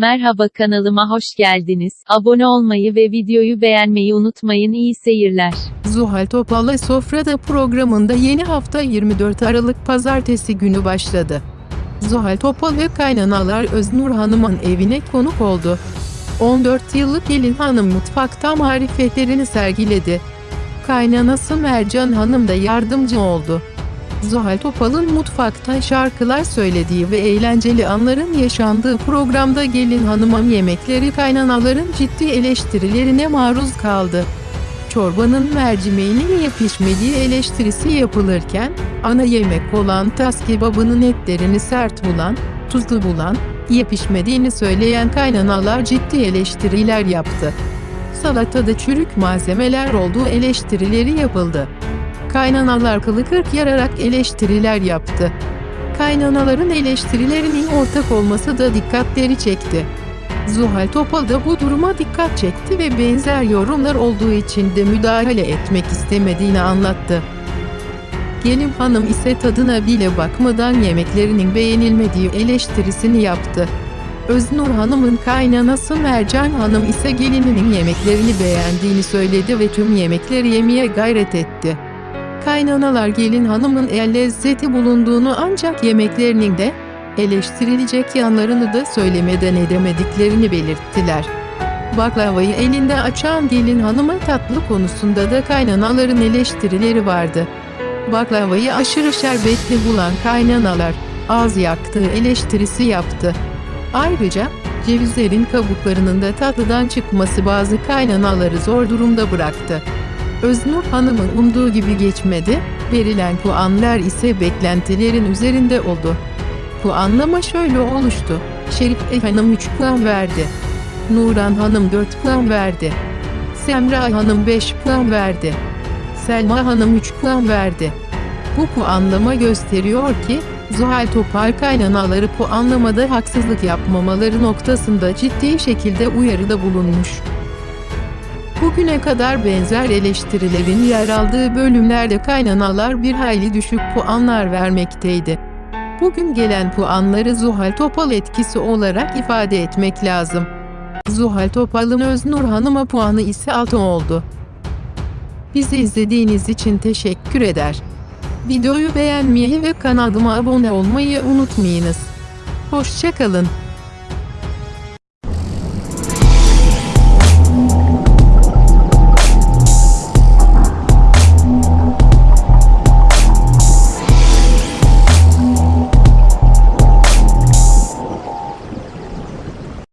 Merhaba kanalıma hoş geldiniz. Abone olmayı ve videoyu beğenmeyi unutmayın. İyi seyirler. Zuhal Topal'la Sofrada programında yeni hafta 24 Aralık Pazartesi günü başladı. Zuhal Topal ve kaynanalar Öznur Hanım'ın evine konuk oldu. 14 yıllık gelin hanım mutfakta marifetlerini sergiledi. Kaynanası Mercan Hanım da yardımcı oldu. Zuhal Topal'ın mutfakta şarkılar söylediği ve eğlenceli anların yaşandığı programda gelin hanımın yemekleri kaynanaların ciddi eleştirilerine maruz kaldı. Çorbanın mercimeğinin iyi pişmediği eleştirisi yapılırken, ana yemek olan tas kebabının etlerini sert bulan, tuzlu bulan, iyi pişmediğini söyleyen kaynanalar ciddi eleştiriler yaptı. Salatada çürük malzemeler olduğu eleştirileri yapıldı. Kaynanalar kılı kırk yararak eleştiriler yaptı. Kaynanaların eleştirilerinin ortak olması da dikkatleri çekti. Zuhal Topal da bu duruma dikkat çekti ve benzer yorumlar olduğu için de müdahale etmek istemediğini anlattı. Gelin hanım ise tadına bile bakmadan yemeklerinin beğenilmediği eleştirisini yaptı. Öznur Hanım'ın kaynanası Mercan Hanım ise gelininin yemeklerini beğendiğini söyledi ve tüm yemekleri yemeye gayret etti. Kaynanalar gelin hanımın el lezzeti bulunduğunu ancak yemeklerinin de eleştirilecek yanlarını da söylemeden edemediklerini belirttiler. Baklavayı elinde açan gelin hanımın tatlı konusunda da kaynanaların eleştirileri vardı. Baklavayı aşırı şerbetli bulan kaynanalar, ağız yaktığı eleştirisi yaptı. Ayrıca, cevizlerin kabuklarının da tatlıdan çıkması bazı kaynanaları zor durumda bıraktı. Öznur Hanım'ın umduğu gibi geçmedi, verilen puanlar ise beklentilerin üzerinde oldu. Puanlama şöyle oluştu. Şerife Hanım 3 puan verdi. Nuran Hanım 4 puan verdi. Semra Hanım 5 puan verdi. Selma Hanım 3 puan verdi. Bu puanlama gösteriyor ki, Zuhal Topal kaynanaları puanlamada haksızlık yapmamaları noktasında ciddi şekilde uyarıda bulunmuş. Bugüne kadar benzer eleştirilerin yer aldığı bölümlerde kaynanalar bir hayli düşük puanlar vermekteydi. Bugün gelen puanları Zuhal Topal etkisi olarak ifade etmek lazım. Zuhal Topal'ın Öznur Hanım'a puanı ise 6 oldu. Bizi izlediğiniz için teşekkür eder. Videoyu beğenmeyi ve kanalıma abone olmayı unutmayınız. Hoşçakalın.